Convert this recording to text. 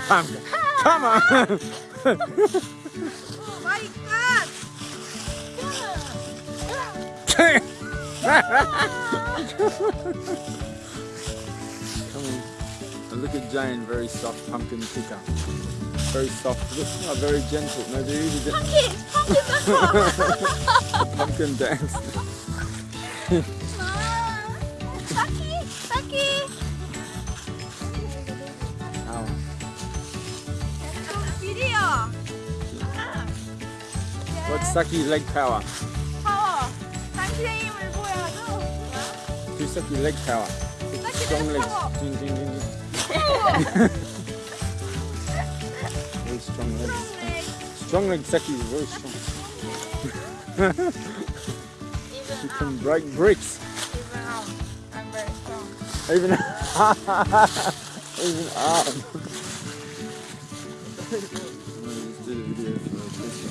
pumpkin. Come on. Come on. And look at Jane, very soft pumpkin picker. Very soft. Look, oh, very gentle. No, they're really. Pumpkin! Pumpkin! pumpkin dance. What's Saki leg power? 파워! 당신의 힘을 보여줘! Do Saki leg power. Saki Strong leg legs. power. Ding, ding, ding, ding. Very strong legs. Strong legs, Saki is very strong. She can break bricks. Even out. I'm very strong. Even even arm. Let's do the video for this one.